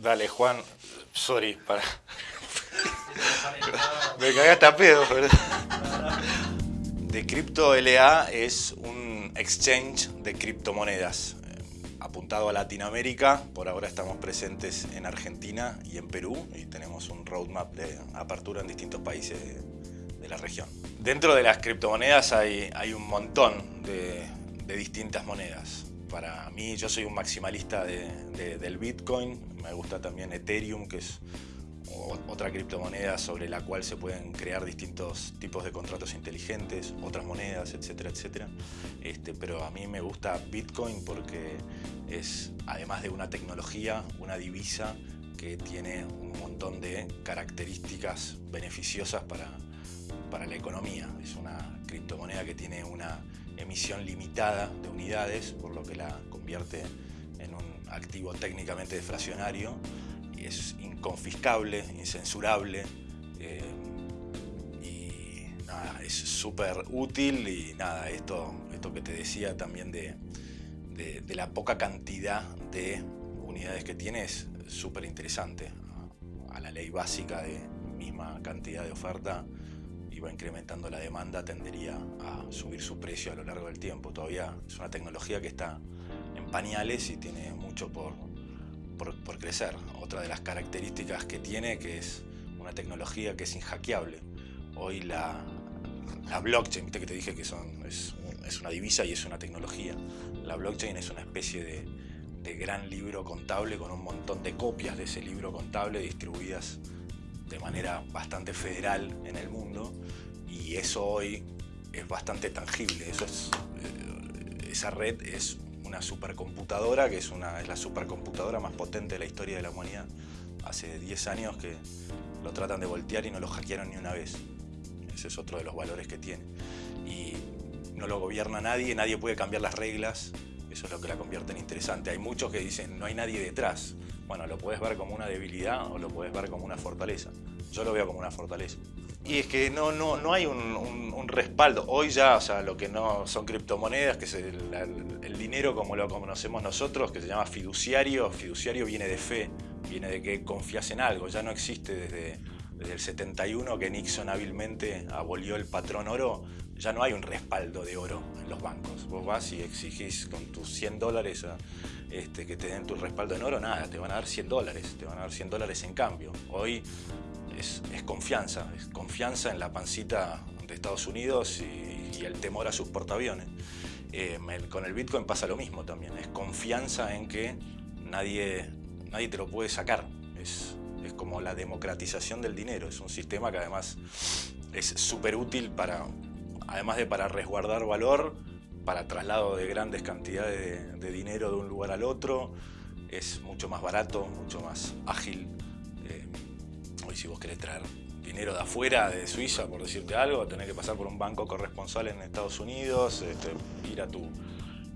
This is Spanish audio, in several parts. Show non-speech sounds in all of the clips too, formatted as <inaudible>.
Dale, Juan. Sorry, para. <laughs> Me cagaste a pedo, ¿verdad? Decrypto LA es un exchange de criptomonedas eh, apuntado a Latinoamérica. Por ahora estamos presentes en Argentina y en Perú y tenemos un roadmap de apertura en distintos países de, la región. Dentro de las criptomonedas hay, hay un montón de, de distintas monedas para mí, yo soy un maximalista del Bitcoin, me gusta también Ethereum, que es otra criptomoneda sobre la cual se pueden crear distintos tipos de contratos inteligentes, otras monedas, etcétera, etcétera. Este, pero a mí me gusta Bitcoin porque es, además de una tecnología, una divisa que tiene un montón de características beneficiosas para, para la economía. Es una criptomoneda que tiene una emisión limitada de unidades, por lo que la convierte en un activo técnicamente deflacionario es inconfiscable, incensurable eh, y es súper útil y nada, esto, esto que te decía también de, de, la poca cantidad de unidades que tiene es súper interesante. A la ley básica de misma cantidad de oferta va incrementando la demanda, tendería a subir su precio a lo largo del tiempo. Todavía es una tecnología que está en pañales y tiene mucho por, por, crecer. Otra de las características que tiene que es una tecnología que es inhackeable. Hoy la, la blockchain, viste que te dije que son, es, es, una divisa y es una tecnología. La blockchain es una especie de, de gran libro contable con un montón de copias de ese libro contable distribuidas de manera bastante federal en el mundo y eso hoy es bastante tangible. Eso es, eh, esa red es una supercomputadora, que es, una, es la supercomputadora más potente de la historia de la humanidad. Hace 10 años que lo tratan de voltear y no lo hackearon ni una vez. Ese es otro de los valores que tiene. Y no lo gobierna nadie, nadie puede cambiar las reglas. Eso es lo que la convierte en interesante. Hay muchos que dicen, no hay nadie detrás. Bueno, lo puedes ver como una debilidad o lo puedes ver como una fortaleza. Yo lo veo como una fortaleza. Y es que no, no, no hay un, respaldo. Hoy ya, o sea, lo que no son criptomonedas, que es el, dinero como lo conocemos nosotros, que se llama fiduciario. Fiduciario viene de fe, viene de que confías en algo. Ya no existe desde, desde el 71 que Nixon hábilmente abolió el patrón oro. Ya no hay un respaldo de oro en los bancos. Vos vas y exigís con tus 100 dólares este, que te den tu respaldo en oro, nada, te van a dar 100 dólares, te van a dar 100 dólares en cambio. Hoy es, confianza, es confianza en la pancita de Estados Unidos y, el temor a sus portaaviones. Eh, con el Bitcoin pasa lo mismo también, es confianza en que nadie, nadie te lo puede sacar. Es, es como la democratización del dinero, es un sistema que además es súper útil para, además de para resguardar valor, para traslado de grandes cantidades de, dinero de un lugar al otro, es mucho más barato, mucho más ágil. Eh, hoy si vos querés traer dinero de afuera, de Suiza, por decirte algo, tenés que pasar por un banco corresponsal en Estados Unidos, este, ir a tu,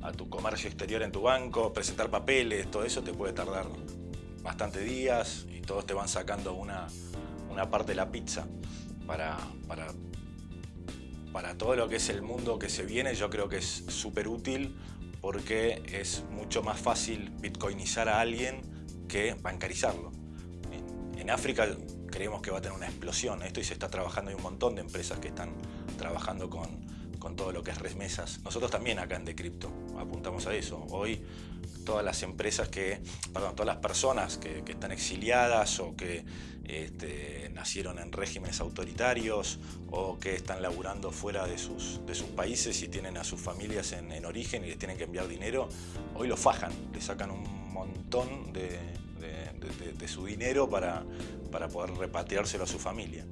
a tu comercio exterior en tu banco, presentar papeles, todo eso te puede tardar bastante días y todos te van sacando una, una parte de la pizza para, para para todo lo que es el mundo que se viene, yo creo que es súper útil porque es mucho más fácil bitcoinizar a alguien que bancarizarlo. En África creemos que va a tener una explosión esto y se está trabajando, hay un montón de empresas que están trabajando con, con todo lo que es remesas. Nosotros también acá en Decrypto apuntamos a eso. Hoy todas las empresas que, perdón, todas las personas que, están exiliadas o que este, nacieron en regímenes autoritarios o que están laburando fuera de sus, de sus países y tienen a sus familias en, origen y les tienen que enviar dinero, hoy lo fajan, le sacan un montón de, de su dinero para, para poder repatriárselo a su familia.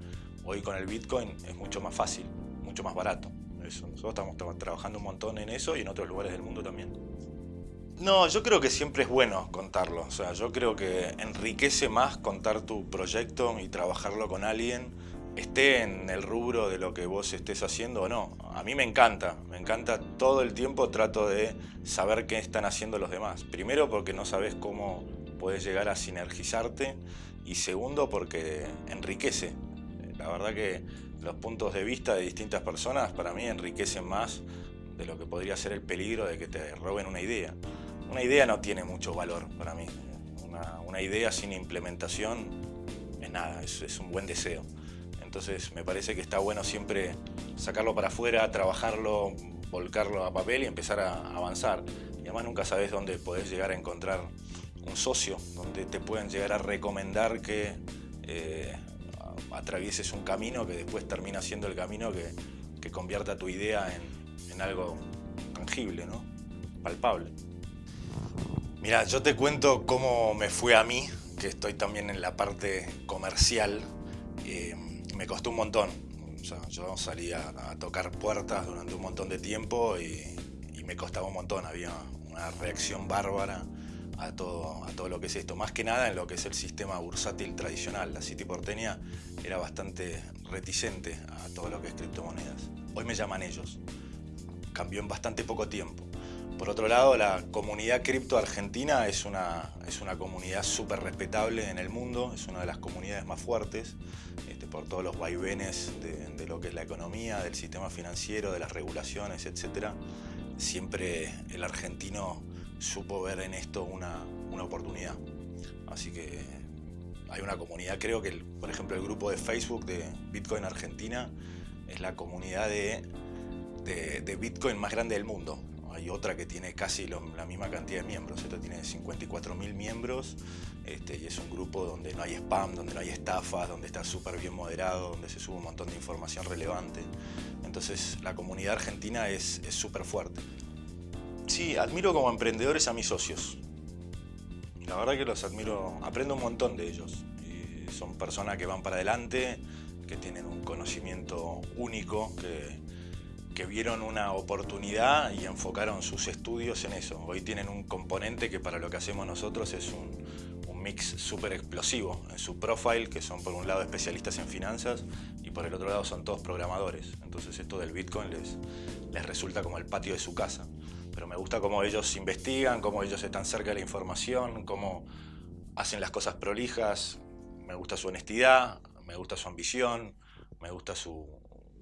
Hoy con el Bitcoin es mucho más fácil, mucho más barato. Nosotros estamos trabajando un montón en eso y en otros lugares del mundo también. No, yo creo que siempre es bueno contarlo. O sea, yo creo que enriquece más contar tu proyecto y trabajarlo con alguien, esté en el rubro de lo que vos estés haciendo o no. A mí me encanta, me encanta todo el tiempo trato de saber qué están haciendo los demás. Primero porque no sabes cómo puedes llegar a sinergizarte y segundo porque enriquece. La verdad que los puntos de vista de distintas personas para mí enriquecen más de lo que podría ser el peligro de que te roben una idea. Una idea no tiene mucho valor para mí. Una, idea sin implementación es nada, es, un buen deseo. Entonces me parece que está bueno siempre sacarlo para afuera, trabajarlo, volcarlo a papel y empezar a avanzar. Y además nunca sabes dónde podés llegar a encontrar un socio, donde te pueden llegar a recomendar que eh, atravieses un camino que después termina siendo el camino que, que convierta tu idea en, en algo tangible, ¿no? palpable. Mira, yo te cuento cómo me fue a mí, que estoy también en la parte comercial. Eh, me costó un montón. yo salí a, tocar puertas durante un montón de tiempo y, me costaba un montón. Había una reacción bárbara a todo, a todo lo que es esto. Más que nada en lo que es el sistema bursátil tradicional. La City porteña era bastante reticente a todo lo que es criptomonedas. Hoy me llaman ellos. Cambió en bastante poco tiempo. Por otro lado, la comunidad cripto argentina es una, es una comunidad súper respetable en el mundo, es una de las comunidades más fuertes este, por todos los vaivenes de, lo que es la economía, del sistema financiero, de las regulaciones, etc. Siempre el argentino supo ver en esto una, oportunidad. Así que hay una comunidad, creo que por ejemplo el grupo de Facebook de Bitcoin Argentina es la comunidad de, de Bitcoin más grande del mundo hay otra que tiene casi la misma cantidad de miembros. Esta tiene 54.000 miembros este, y es un grupo donde no hay spam, donde no hay estafas, donde está súper bien moderado, donde se sube un montón de información relevante. Entonces la comunidad argentina es súper fuerte. Sí, admiro como emprendedores a mis socios. La verdad que los admiro, aprendo un montón de ellos. son personas que van para adelante, que tienen un conocimiento único, que vieron una oportunidad y enfocaron sus estudios en eso. Hoy tienen un componente que para lo que hacemos nosotros es un, mix súper explosivo en su profile, que son por un lado especialistas en finanzas y por el otro lado son todos programadores. Entonces esto del Bitcoin les, les resulta como el patio de su casa. Pero me gusta cómo ellos investigan, cómo ellos están cerca de la información, cómo hacen las cosas prolijas. Me gusta su honestidad, me gusta su ambición, me gusta su,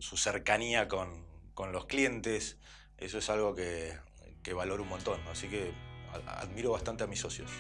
su cercanía con, con los clientes, eso es algo que, valoro un montón, así que admiro bastante a mis socios.